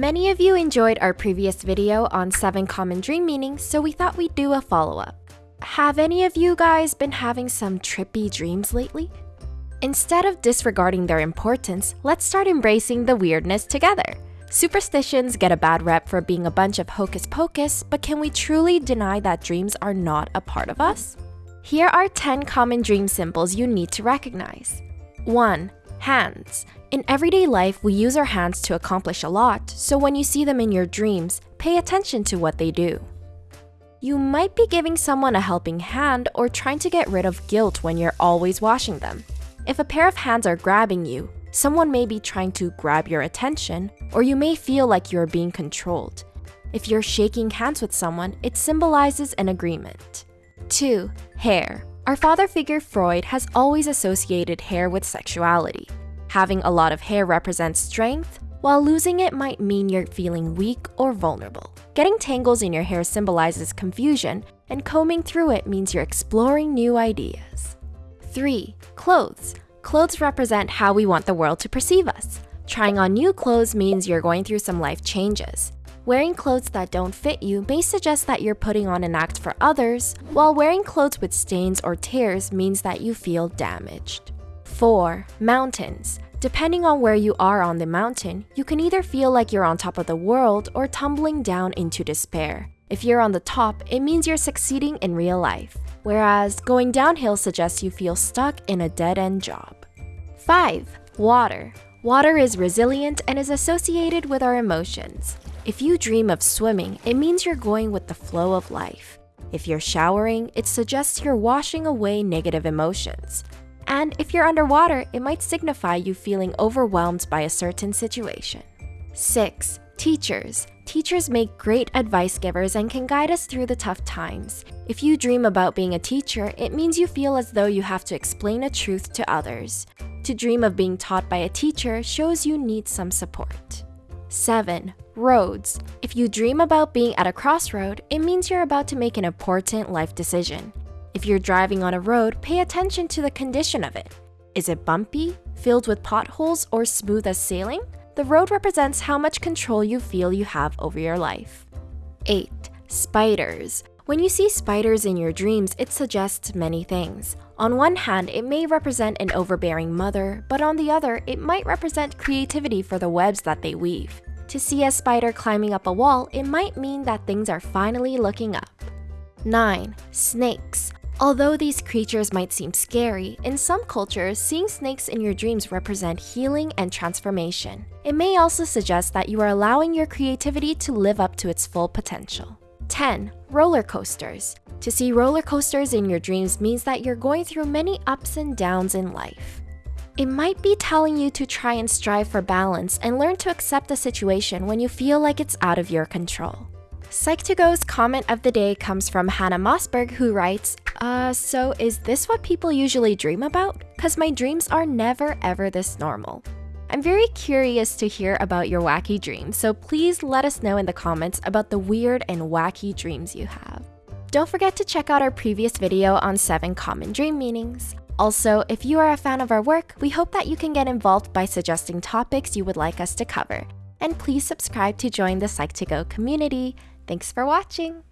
Many of you enjoyed our previous video on 7 common dream meanings, so we thought we'd do a follow-up. Have any of you guys been having some trippy dreams lately? Instead of disregarding their importance, let's start embracing the weirdness together. Superstitions get a bad rep for being a bunch of hocus pocus, but can we truly deny that dreams are not a part of us? Here are 10 common dream symbols you need to recognize. 1. Hands. In everyday life, we use our hands to accomplish a lot, so when you see them in your dreams, pay attention to what they do. You might be giving someone a helping hand or trying to get rid of guilt when you're always washing them. If a pair of hands are grabbing you, someone may be trying to grab your attention, or you may feel like you're being controlled. If you're shaking hands with someone, it symbolizes an agreement. 2. Hair. Our father figure Freud has always associated hair with sexuality. Having a lot of hair represents strength, while losing it might mean you're feeling weak or vulnerable. Getting tangles in your hair symbolizes confusion, and combing through it means you're exploring new ideas. 3. Clothes. Clothes represent how we want the world to perceive us. Trying on new clothes means you're going through some life changes. Wearing clothes that don't fit you may suggest that you're putting on an act for others, while wearing clothes with stains or tears means that you feel damaged. 4. Mountains. Depending on where you are on the mountain, you can either feel like you're on top of the world or tumbling down into despair. If you're on the top, it means you're succeeding in real life, whereas going downhill suggests you feel stuck in a dead-end job. 5. Water. Water is resilient and is associated with our emotions. If you dream of swimming, it means you're going with the flow of life. If you're showering, it suggests you're washing away negative emotions. And if you're underwater, it might signify you feeling overwhelmed by a certain situation. 6. Teachers. Teachers make great advice givers and can guide us through the tough times. If you dream about being a teacher, it means you feel as though you have to explain a truth to others. To dream of being taught by a teacher shows you need some support. 7. Roads. If you dream about being at a crossroad, it means you're about to make an important life decision. If you're driving on a road, pay attention to the condition of it. Is it bumpy, filled with potholes, or smooth as sailing? The road represents how much control you feel you have over your life. 8. Spiders. When you see spiders in your dreams, it suggests many things. On one hand, it may represent an overbearing mother, but on the other, it might represent creativity for the webs that they weave. To see a spider climbing up a wall, it might mean that things are finally looking up. 9. Snakes. Although these creatures might seem scary, in some cultures, seeing snakes in your dreams represent healing and transformation. It may also suggest that you are allowing your creativity to live up to its full potential. 10. Roller coasters. To see roller coasters in your dreams means that you're going through many ups and downs in life. It might be telling you to try and strive for balance and learn to accept the situation when you feel like it's out of your control. Psych2Go's comment of the day comes from Hannah Mossberg who writes, Uh, so is this what people usually dream about? Cause my dreams are never ever this normal. I'm very curious to hear about your wacky dreams, so please let us know in the comments about the weird and wacky dreams you have. Don't forget to check out our previous video on 7 common dream meanings. Also, if you are a fan of our work, we hope that you can get involved by suggesting topics you would like us to cover. And please subscribe to join the Psych2Go community. Thanks for watching!